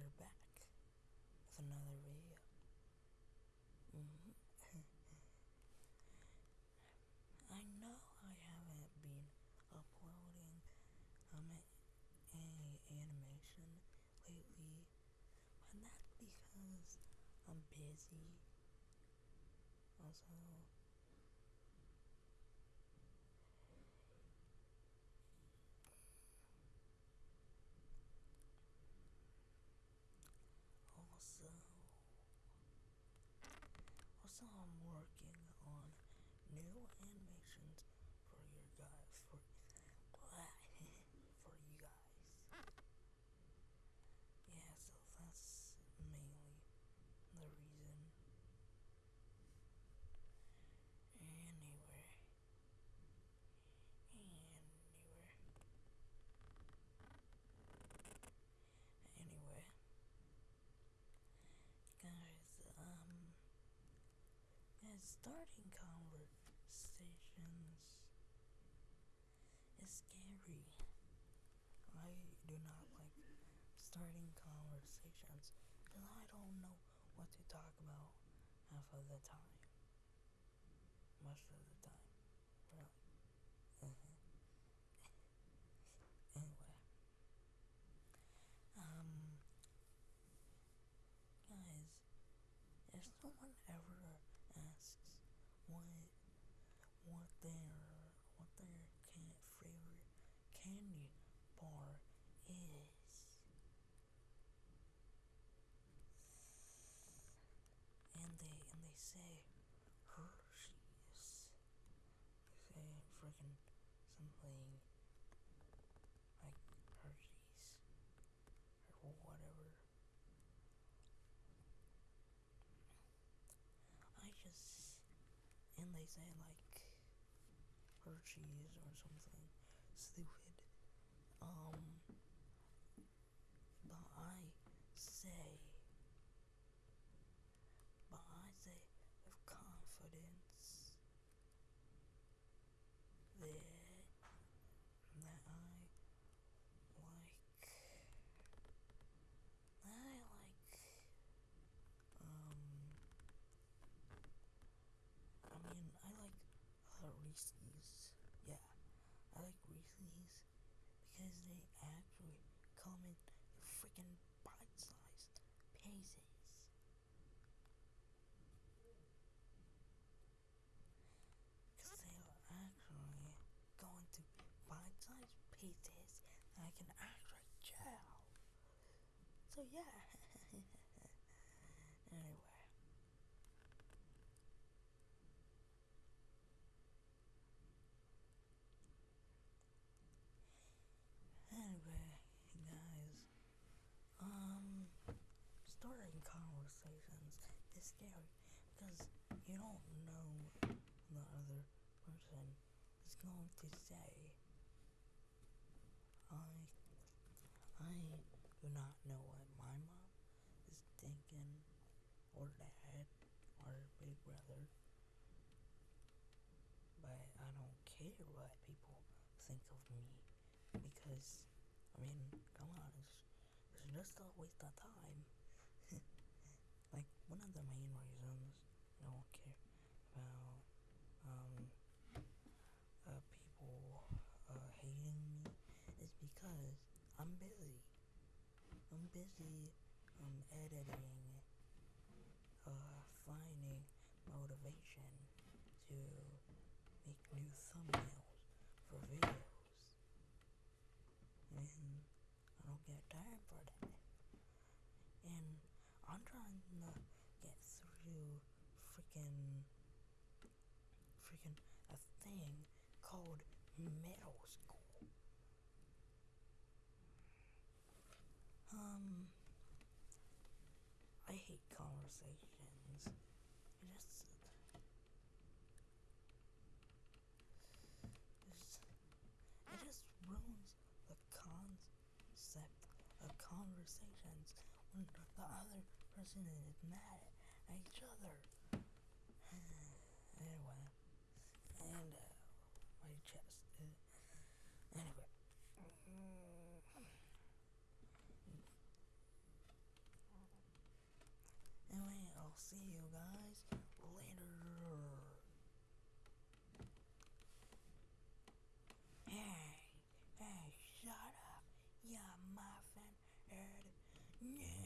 we're back with another video. Mhm. I know I haven't been uploading um any animation lately, but that's because I'm busy. Also, also I'm working on new animations for your guys for for you guys. Yeah, so that's mainly the reason. Anyway. Anyway. Anyway. Guys, um guys starting conversations is scary. I do not like starting conversations because I don't know what to talk about half of the time. Most of the time. Really. Anyway. Um guys, if someone ever asks what what their what their can favorite candy bar is and they say Hershey's. They say freaking something like Hershey's or whatever. I just and they say like Hershey's or something stupid. Um but I say but I say with confidence that that I like that I like um I mean I like uh, Reese's. Yeah. I like Reese's because they actually come in freaking bite-sized pieces. Because they are actually going to bite-sized pieces that I can actually chow. So yeah. anyway. Anyway, guys, um, starting conversations is scary because you don't know the other person is going to say. I, I do not know what my mom is thinking, or dad, or big brother, but I don't care what people think of me because I mean, come on, it's, it's just a waste of time. One the main reasons I don't care about um uh, people uh, hating me is because I'm busy. I'm busy um editing, uh finding motivation to make new thumbnails for videos and I don't get time for that. And I'm trying to through freaking freaking a thing called middle school. Um I hate conversations. It just it just ruins the concept of conversations when the other person is mad see you guys later. Hey, hey, shut up, you muffin head. Yeah.